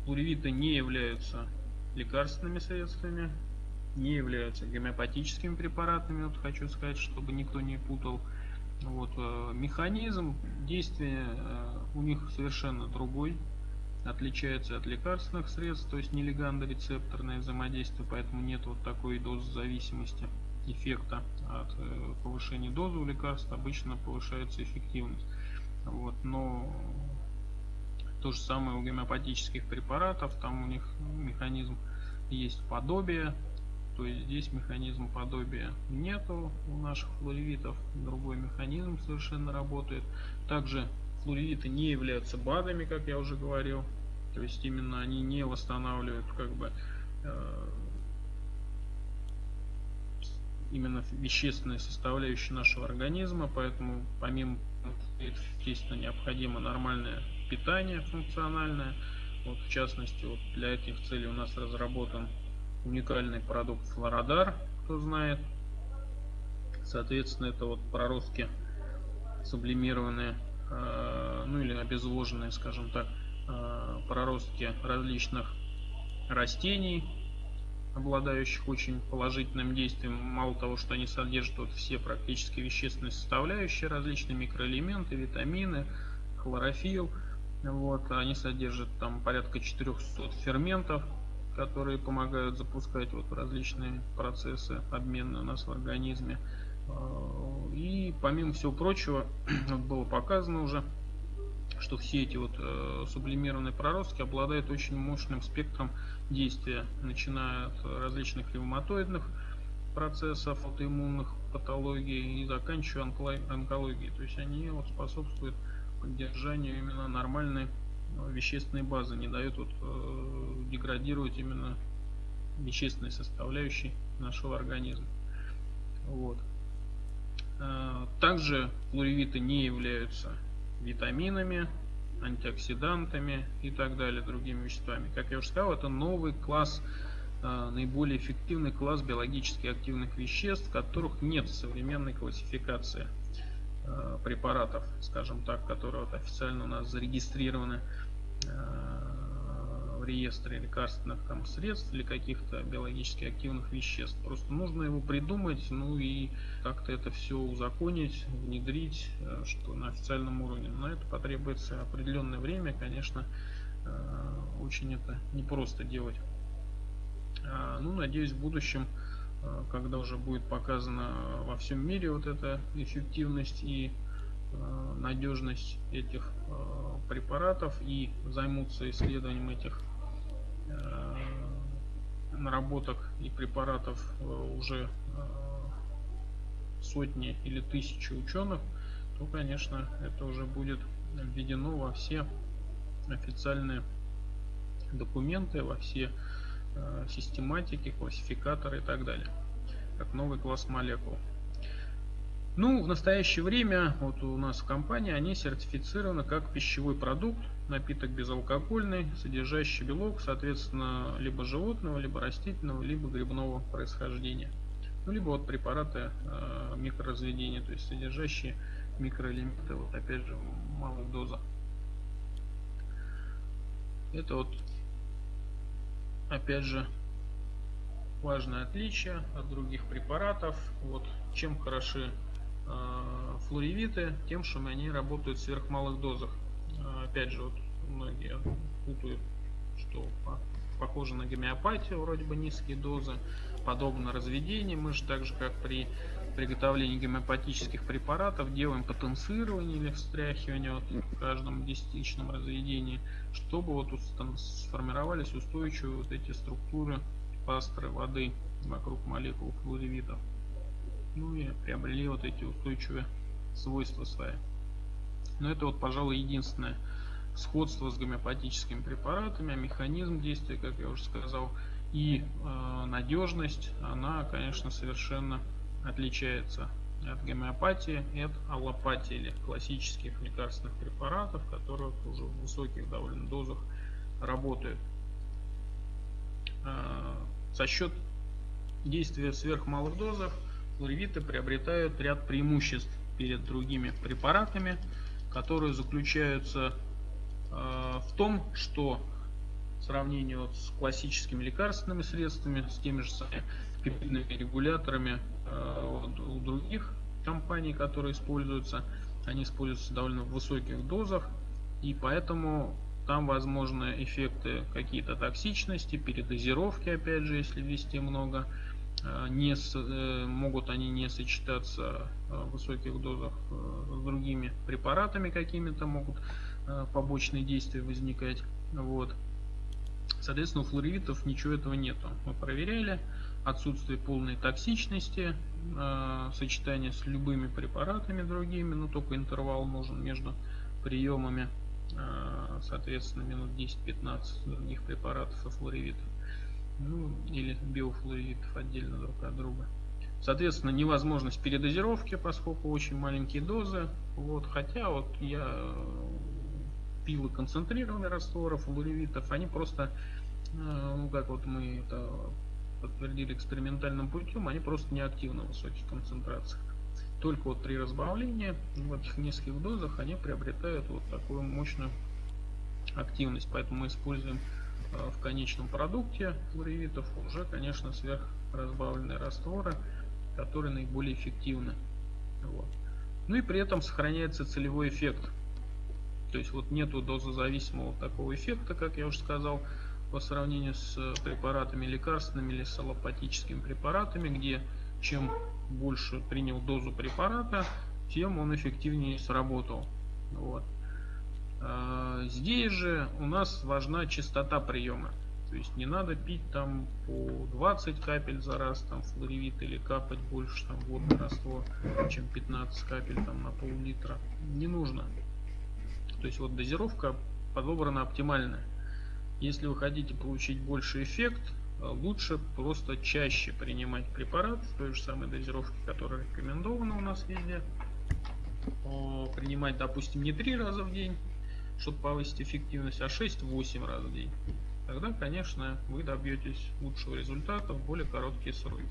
Плуревиты не являются лекарственными средствами, не являются гомеопатическими препаратами. Вот хочу сказать, чтобы никто не путал. Вот, э, механизм действия э, у них совершенно другой, отличается от лекарственных средств, то есть нелегандорецепторное взаимодействие, поэтому нет вот такой дозы зависимости эффекта от э, повышения дозы у лекарств, обычно повышается эффективность. Вот, но то же самое у гомеопатических препаратов, там у них механизм есть подобие то есть здесь механизм подобия нету у наших флоревитов, другой механизм совершенно работает. Также флоревиты не являются БАДами, как я уже говорил. То есть именно они не восстанавливают как бы э, именно вещественные составляющие нашего организма, поэтому помимо естественно необходимо нормальное питание функциональное. Вот в частности вот для этих целей у нас разработан уникальный продукт Флорадар, кто знает. Соответственно, это вот проростки сублимированные, э, ну или обезвоженные, скажем так, э, проростки различных растений, обладающих очень положительным действием. Мало того, что они содержат вот все практически вещественные составляющие, различные микроэлементы, витамины, хлорофилл. Вот, они содержат там порядка 400 ферментов, которые помогают запускать вот различные процессы обмена у нас в организме. И помимо всего прочего, было показано уже, что все эти вот э, сублимированные проростки обладают очень мощным спектром действия, начиная от различных ревматоидных процессов, аутоиммунных патологий и заканчивая онкологией. То есть они вот способствуют поддержанию именно нормальной вещественной базы, не дают вот, э, деградировать именно вещественной составляющей нашего организма. Вот. Э, также флоревиты не являются витаминами, антиоксидантами и так далее, другими веществами. Как я уже сказал, это новый класс, э, наиболее эффективный класс биологически активных веществ, которых нет в современной классификации э, препаратов, скажем так, которые вот официально у нас зарегистрированы реестре лекарственных там, средств или каких-то биологически активных веществ. Просто нужно его придумать, ну и как-то это все узаконить, внедрить, э, что на официальном уровне. На это потребуется определенное время, конечно, э, очень это непросто делать. Ну, надеюсь, в будущем, э, когда уже будет показана во всем мире вот эта эффективность и надежность этих препаратов и займутся исследованием этих Э, наработок и препаратов э, уже э, сотни или тысячи ученых, то, конечно, это уже будет введено во все официальные документы, во все систематики, классификаторы и так далее, как новый класс молекул. Ну, в настоящее время вот у нас в компании они сертифицированы как пищевой продукт, напиток безалкогольный, содержащий белок, соответственно, либо животного, либо растительного, либо грибного происхождения. Ну, либо вот препараты э, микроразведения, то есть содержащие микроэлементы, вот опять же, малых дозах. Это вот, опять же, важное отличие от других препаратов. Вот чем хороши флоревиты тем, что они работают в сверхмалых дозах. Э, опять же, вот многие путают, что похоже на гомеопатию, вроде бы низкие дозы, подобно разведению. Мы же так же, как при приготовлении гомеопатических препаратов, делаем потенцирование или встряхивание вот в каждом десятичном разведении, чтобы вот сформировались устойчивые вот эти структуры пастры воды вокруг молекул флоревитов ну и приобрели вот эти устойчивые свойства свои. Но это вот, пожалуй, единственное сходство с гомеопатическими препаратами, а механизм действия, как я уже сказал, и э, надежность, она, конечно, совершенно отличается от гомеопатии и от аллопатии или классических лекарственных препаратов, которые уже в высоких довольно дозах работают. Э, за счет действия сверхмалых дозах флоревиты приобретают ряд преимуществ перед другими препаратами, которые заключаются э, в том, что в сравнении с классическими лекарственными средствами, с теми же самыми пептидными регуляторами э, у других компаний, которые используются, они используются довольно в высоких дозах, и поэтому там возможны эффекты какие-то токсичности, передозировки, опять же, если ввести много, не с, э, могут они не сочетаться э, в высоких дозах с другими препаратами какими-то, могут побочные действия возникать. Вот. Соответственно, у флоревитов ничего этого нету. Мы проверяли отсутствие полной токсичности, сочетание с любыми препаратами другими, но только интервал нужен между приемами, соответственно, минут 10-15 других препаратов и флоревитов ну, или биофлуидов отдельно друг от друга. Соответственно, невозможность передозировки, поскольку очень маленькие дозы. Вот, хотя вот я э, пил концентрированные растворы флоревитов, они просто, э, ну как вот мы это подтвердили экспериментальным путем, они просто неактивны в высоких концентрациях. Только вот при разбавлении в этих низких дозах они приобретают вот такую мощную активность. Поэтому мы используем в конечном продукте флоревитов уже, конечно, сверхразбавленные растворы, которые наиболее эффективны. Вот. Ну и при этом сохраняется целевой эффект. То есть вот нету дозозависимого такого эффекта, как я уже сказал, по сравнению с препаратами лекарственными или с аллопатическими препаратами, где чем больше принял дозу препарата, тем он эффективнее сработал. Вот. А, здесь же у нас важна частота приема. То есть не надо пить там по 20 капель за раз, там флоревит или капать больше там водный раствор, чем 15 капель там на пол-литра. Не нужно. То есть вот дозировка подобрана оптимальная. Если вы хотите получить больше эффект, лучше просто чаще принимать препарат в той же самой дозировке, которая рекомендована у нас везде. Принимать, допустим, не 3 раза в день, чтобы повысить эффективность, а 6-8 раз в день тогда, конечно, вы добьетесь лучшего результата в более короткие сроки.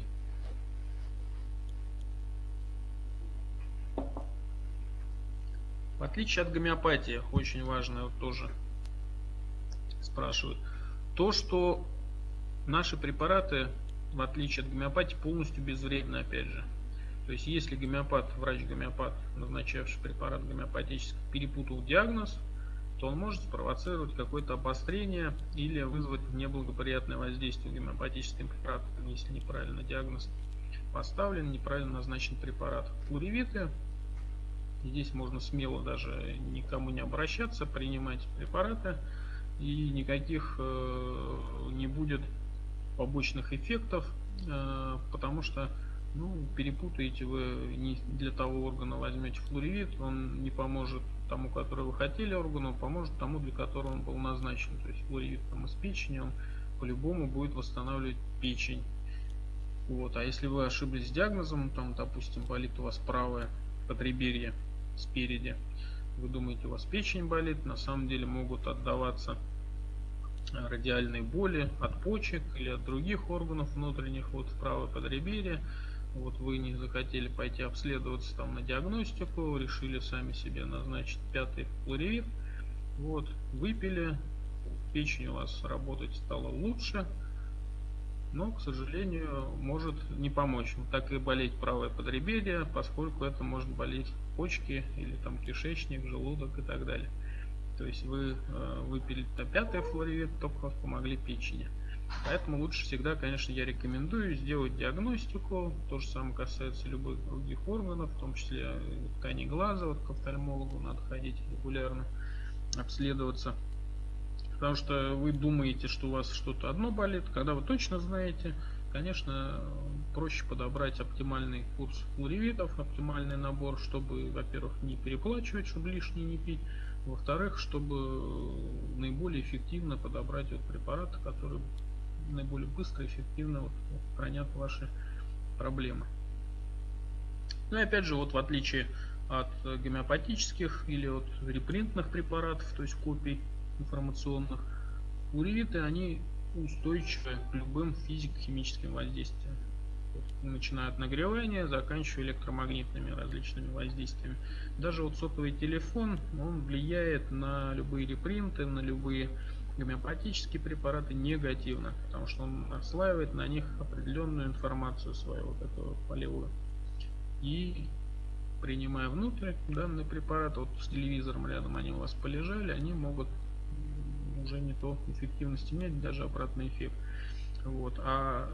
В отличие от гомеопатии, очень важно вот тоже спрашивают, то, что наши препараты, в отличие от гомеопатии, полностью безвредны, опять же. То есть, если гомеопат, врач-гомеопат, назначавший препарат гомеопатический, перепутал диагноз, то он может спровоцировать какое-то обострение или вызвать неблагоприятное воздействие гомеопатическим препаратом, если неправильно диагноз поставлен, неправильно назначен препарат. Флоревиты, здесь можно смело даже никому не обращаться, принимать препараты и никаких э, не будет побочных эффектов, э, потому что ну, перепутаете вы не для того органа возьмете флоревит, он не поможет тому, который вы хотели органу, поможет тому, для которого он был назначен. То есть флоревит там из печени, он по-любому будет восстанавливать печень. Вот. А если вы ошиблись с диагнозом, там, допустим, болит у вас правое подреберье спереди, вы думаете, у вас печень болит, на самом деле могут отдаваться радиальные боли от почек или от других органов внутренних, вот в правое подреберье вот вы не захотели пойти обследоваться там на диагностику, решили сами себе назначить пятый флоревит, вот, выпили, печень у вас работать стала лучше, но, к сожалению, может не помочь. Так и болеть правое подреберье, поскольку это может болеть почки или там кишечник, желудок и так далее. То есть вы э, выпили пятый флоревит, только помогли печени. Поэтому лучше всегда, конечно, я рекомендую сделать диагностику. То же самое касается любых других органов, в том числе ткани глаза. Вот к офтальмологу надо ходить регулярно, обследоваться. Потому что вы думаете, что у вас что-то одно болит, когда вы точно знаете, конечно, проще подобрать оптимальный курс флоревитов, оптимальный набор, чтобы, во-первых, не переплачивать, чтобы лишнее не пить, во-вторых, чтобы наиболее эффективно подобрать вот препараты, которые наиболее быстро и эффективно вот, устранят ваши проблемы. Ну и опять же, вот в отличие от гомеопатических или от репринтных препаратов, то есть копий информационных, уревиты, они устойчивы к любым физико-химическим воздействиям. Начиная от нагревания, заканчивая электромагнитными различными воздействиями. Даже вот сотовый телефон, он влияет на любые репринты, на любые гомеопатические препараты негативно, потому что он отслаивает на них определенную информацию свою, вот эту полевую. И принимая внутрь данный препарат, вот с телевизором рядом они у вас полежали, они могут уже не то эффективность иметь, даже обратный эффект. Вот. А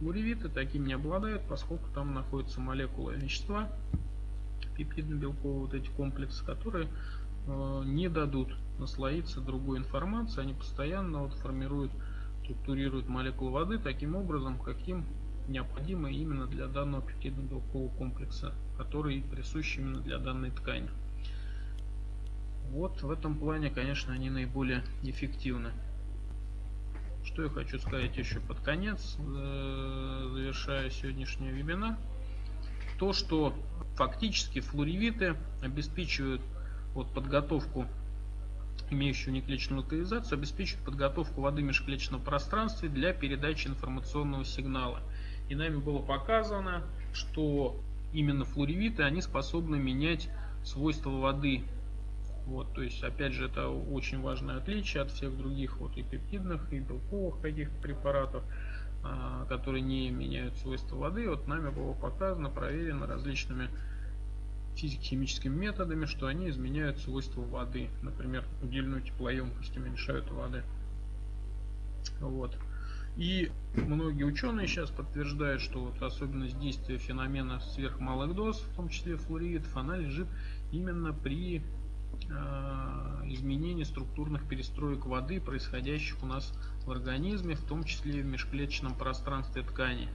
уревиты таким не обладают, поскольку там находится молекула вещества, пептидно-белковые вот эти комплексы, которые не дадут наслоиться другой информации, они постоянно вот формируют, структурируют молекулы воды таким образом, каким необходимо именно для данного пептидно-белкового комплекса, который присущ именно для данной ткани. Вот в этом плане, конечно, они наиболее эффективны. Что я хочу сказать еще под конец, э, завершая сегодняшний вебинар. То, что фактически флоревиты обеспечивают вот подготовку имеющую неклеточную локализацию, обеспечивает подготовку воды в межклеточном пространстве для передачи информационного сигнала. И нами было показано, что именно флоревиты, они способны менять свойства воды. Вот, то есть, опять же, это очень важное отличие от всех других вот и пептидных, и белковых каких-то препаратов, а, которые не меняют свойства воды. Вот нами было показано, проверено различными физико-химическими методами, что они изменяют свойства воды. Например, удельную теплоемкость уменьшают воды. Вот. И многие ученые сейчас подтверждают, что вот особенность действия феномена сверхмалых доз, в том числе флуоридов, она лежит именно при э, изменении структурных перестроек воды, происходящих у нас в организме, в том числе в межклеточном пространстве ткани.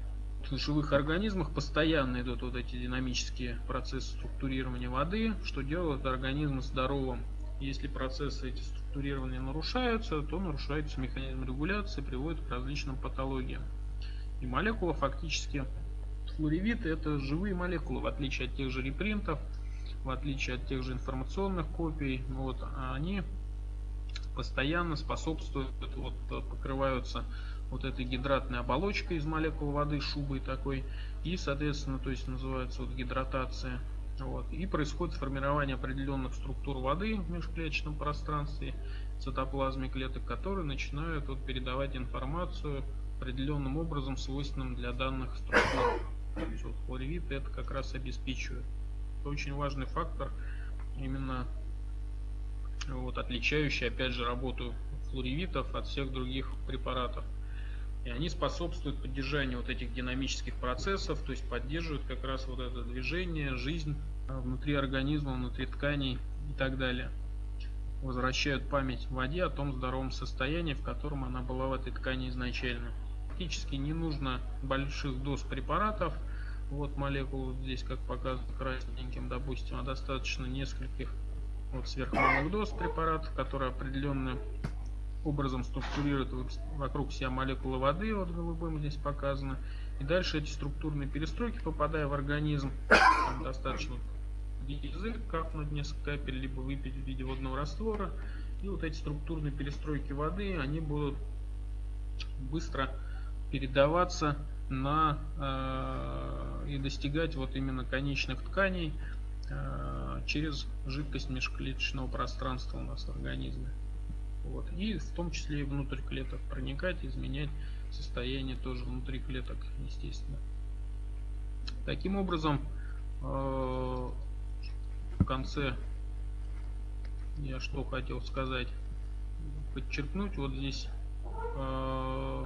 В живых организмах постоянно идут вот эти динамические процессы структурирования воды, что делает организм здоровым. Если процессы эти структурирования нарушаются, то нарушается механизм регуляции, приводит к различным патологиям. И молекула фактически флоревит это живые молекулы, в отличие от тех же репринтов, в отличие от тех же информационных копий, вот, они постоянно способствуют, вот, покрываются вот этой гидратной оболочкой из молекул воды, шубой такой, и, соответственно, то есть называется вот гидратация. Вот, и происходит формирование определенных структур воды в межклеточном пространстве, цитоплазме клеток, которые начинают вот, передавать информацию определенным образом, свойственным для данных структур. То есть вот, хлоревит это как раз обеспечивает. Это очень важный фактор, именно вот, отличающий, опять же, работу флоревитов от всех других препаратов. И они способствуют поддержанию вот этих динамических процессов, то есть поддерживают как раз вот это движение, жизнь а, внутри организма, внутри тканей и так далее. Возвращают память в воде о том здоровом состоянии, в котором она была в этой ткани изначально. Практически не нужно больших доз препаратов, вот молекул здесь как показано красненьким, допустим, а достаточно нескольких вот сверхмалых доз препаратов, которые определенные образом структурирует вокруг себя молекулы воды, вот голубым здесь показано. И дальше эти структурные перестройки, попадая в организм, там достаточно язык капнуть несколько капель, либо выпить в виде водного раствора. И вот эти структурные перестройки воды, они будут быстро передаваться на э, и достигать вот именно конечных тканей э, через жидкость межклеточного пространства у нас в организме. Вот. И в том числе и внутрь клеток проникать, изменять состояние тоже внутри клеток, естественно. Таким образом, э, в конце я что хотел сказать, подчеркнуть, вот здесь э,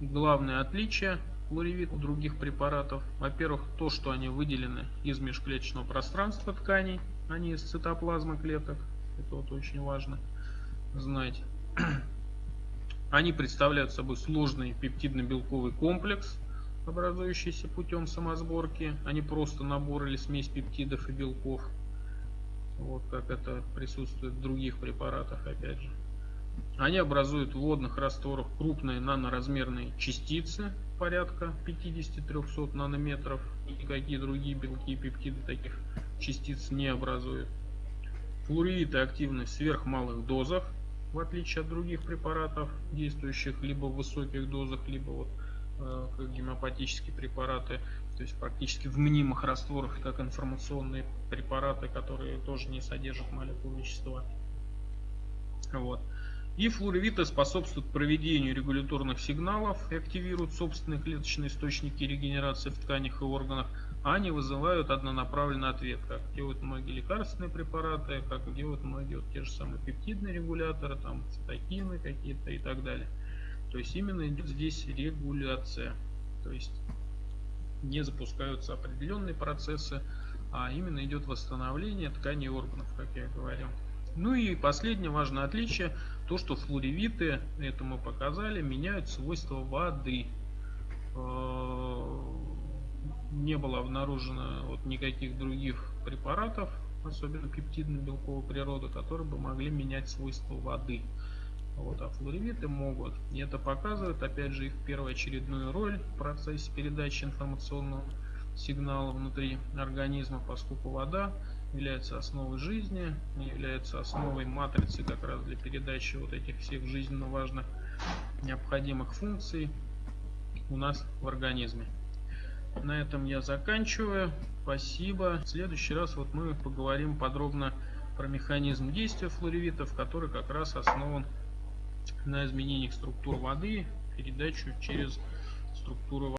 главное отличие флоревит других препаратов. Во-первых, то, что они выделены из межклеточного пространства тканей, а не из цитоплазмы клеток. Это вот очень важно знать. Они представляют собой сложный пептидно-белковый комплекс, образующийся путем самосборки, не просто набор или смесь пептидов и белков. Вот как это присутствует в других препаратах, опять же. Они образуют в водных растворах крупные наноразмерные частицы порядка 50-300 нанометров. Никакие другие белки и пептиды таких частиц не образуют. Флуориды активны в сверхмалых дозах в отличие от других препаратов, действующих либо в высоких дозах, либо вот э, как гемопатические препараты, то есть практически в мнимых растворах, как информационные препараты, которые тоже не содержат молекул вещества. Вот. И флуоревиты способствуют проведению регуляторных сигналов и активируют собственные клеточные источники регенерации в тканях и органах, а не вызывают однонаправленный ответ, как делают многие лекарственные препараты, как делают многие вот те же самые пептидные регуляторы, там цитокины какие-то и так далее. То есть именно идет здесь регуляция. То есть не запускаются определенные процессы, а именно идет восстановление тканей органов, как я говорил. Ну и последнее важное отличие, то что флоревиты, это мы показали, меняют свойства воды. Не было обнаружено вот никаких других препаратов, особенно пептидно-белковой природы, которые бы могли менять свойства воды. Вот, а флоревиты могут. И это показывает, опять же, их первоочередную роль в процессе передачи информационного сигнала внутри организма, поскольку вода является основой жизни, является основой матрицы как раз для передачи вот этих всех жизненно важных необходимых функций у нас в организме. На этом я заканчиваю. Спасибо. В следующий раз вот мы поговорим подробно про механизм действия флоревитов, который как раз основан на изменениях структур воды, передачу через структуру